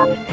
Stop!